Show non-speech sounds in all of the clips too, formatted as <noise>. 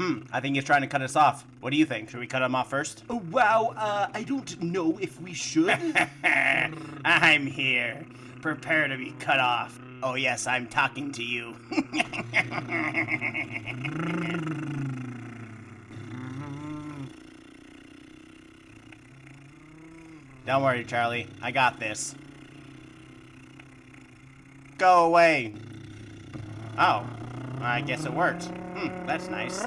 Hmm, I think he's trying to cut us off. What do you think? Should we cut him off first? Oh, wow, uh, I don't know if we should. <laughs> I'm here. Prepare to be cut off. Oh, yes, I'm talking to you. <laughs> Don't worry, Charlie. I got this. Go away. Oh, I guess it worked. Hmm, that's nice.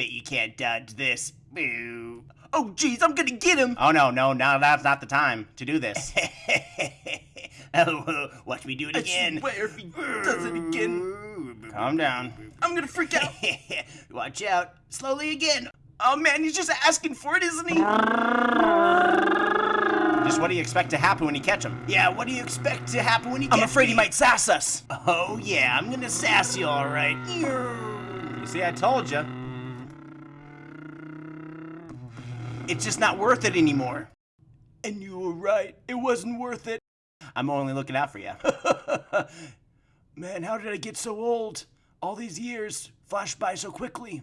Bet you can't dodge this. Boo. oh, jeez, I'm gonna get him. Oh no, no, now that's not the time to do this. <laughs> oh, watch me do it I again. swear if he does it again, Calm down. I'm gonna freak out. <laughs> Watch out. Slowly again. Oh man, he's just asking for it, isn't he? Just what do you expect to happen when you catch him? Yeah, what do you expect to happen when you I'm afraid me? he might sass us. Oh yeah, I'm gonna sass you all right. You see, I told you. It's just not worth it anymore. And you were right, it wasn't worth it. I'm only looking out for you. <laughs> Man, how did I get so old? All these years flashed by so quickly.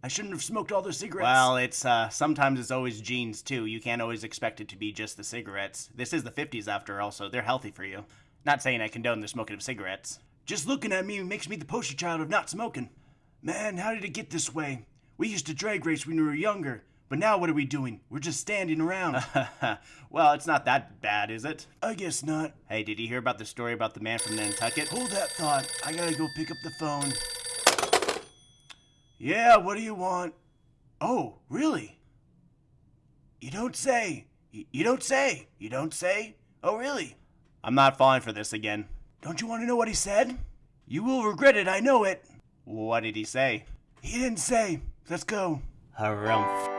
I shouldn't have smoked all those cigarettes. Well, it's uh sometimes it's always genes too. You can't always expect it to be just the cigarettes. This is the 50s after all, so they're healthy for you. Not saying I condone the smoking of cigarettes. just looking at me makes me the poster child of not smoking. Man, how did it get this way? We used to drag race when we were younger, but now what are we doing? We're just standing around. <laughs> well, it's not that bad, is it? I guess not. Hey, did you hear about the story about the man from Nantucket? Hold that thought. I gotta go pick up the phone. Yeah, what do you want? Oh, really? You don't say. Y- You don't say. You don't say. Oh, really? I'm not falling for this again. Don't you want to know what he said? You will regret it, I know it. What did he say? He didn't say. Let's go. Harumph.